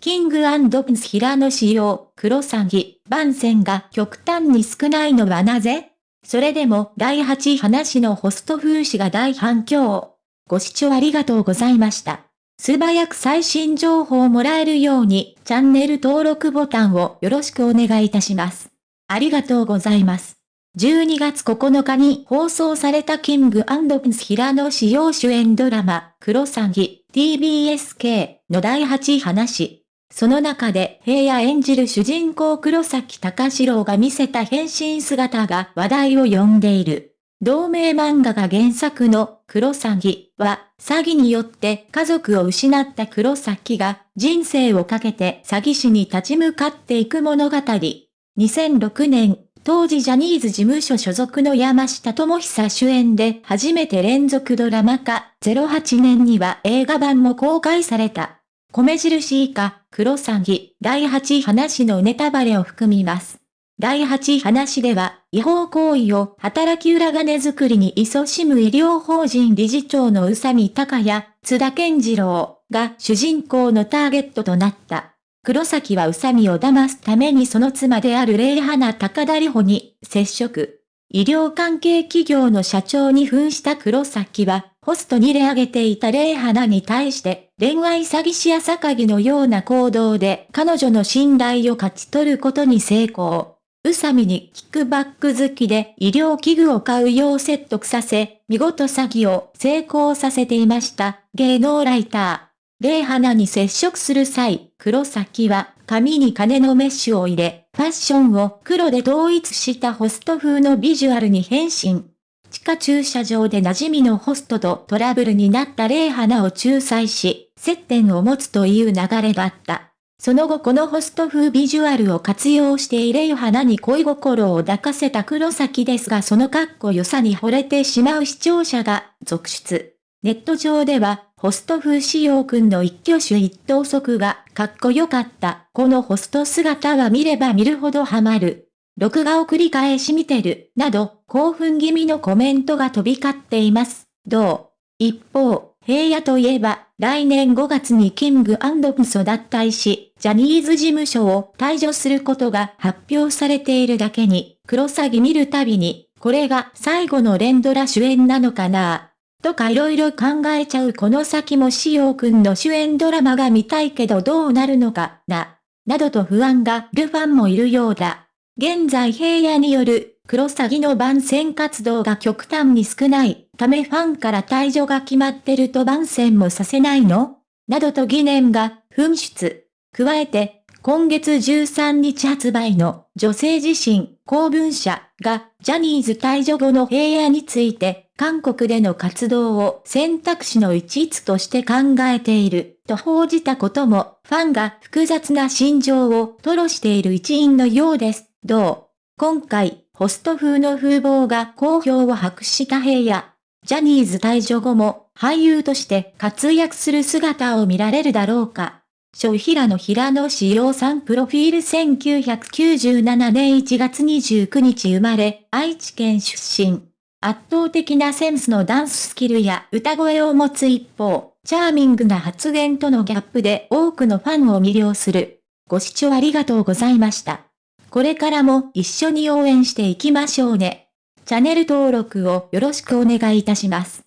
キングプンス平野仕様、黒詐欺、番線が極端に少ないのはなぜ？それでも第8話のホスト風刺が大反響。ご視聴ありがとうございました。素早く最新情報をもらえるようにチャンネル登録ボタンをよろしくお願いいたします。ありがとうございます。12月9日に放送されたキングプンス平野仕様主演ドラマ、クロサギ TBSK の第8話。その中で平野演じる主人公黒崎隆史郎が見せた変身姿が話題を呼んでいる。同名漫画が原作の黒崎は詐欺によって家族を失った黒崎が人生をかけて詐欺師に立ち向かっていく物語。2006年、当時ジャニーズ事務所所属の山下智久主演で初めて連続ドラマ化、08年には映画版も公開された。米印以下、黒詐欺、第8話のネタバレを含みます。第8話では、違法行為を働き裏金作りに勤しむ医療法人理事長の宇佐美隆也、津田健次郎が主人公のターゲットとなった。黒崎は宇佐美を騙すためにその妻である霊花高田里穂に接触。医療関係企業の社長に扮した黒崎は、ホストに入れ上げていた霊花に対して、恋愛詐欺師や坂木のような行動で彼女の信頼を勝ち取ることに成功。宇佐美にキックバック好きで医療器具を買うよう説得させ、見事詐欺を成功させていました、芸能ライター。霊花に接触する際、黒崎は髪に金のメッシュを入れ、ファッションを黒で統一したホスト風のビジュアルに変身。地下駐車場で馴染みのホストとトラブルになった霊花を仲裁し、接点を持つという流れだった。その後このホスト風ビジュアルを活用して霊花に恋心を抱かせた黒崎ですがそのかっこよさに惚れてしまう視聴者が続出。ネット上では、ホスト風仕様くんの一挙手一投足がかっこよかった。このホスト姿は見れば見るほどハマる。録画を繰り返し見てる。など、興奮気味のコメントが飛び交っています。どう？一方、平野といえば、来年5月にキングプスを脱退し、ジャニーズ事務所を退場することが発表されているだけに、黒詐欺見るたびに、これが最後の連ドラ主演なのかな？とか色々考えちゃうこの先もしおくんの主演ドラマが見たいけどどうなるのかな、などと不安がるファンもいるようだ。現在平野による黒詐欺の番宣活動が極端に少ないためファンから退場が決まってると番宣もさせないの？などと疑念が噴出。加えて、今月13日発売の女性自身公文社がジャニーズ退場後の平野について韓国での活動を選択肢の一つとして考えている、と報じたことも、ファンが複雑な心情を吐露している一因のようです。どう？今回、ホスト風の風貌が好評を博した平野。ジャニーズ退場後も俳優として活躍する姿を見られるだろうか。小平野平野志陽さんプロフィール1997年1月29日生まれ、愛知県出身。圧倒的なセンスのダンススキルや歌声を持つ一方、チャーミングな発言とのギャップで多くのファンを魅了する。ご視聴ありがとうございました。これからも一緒に応援していきましょうね。チャンネル登録をよろしくお願いいたします。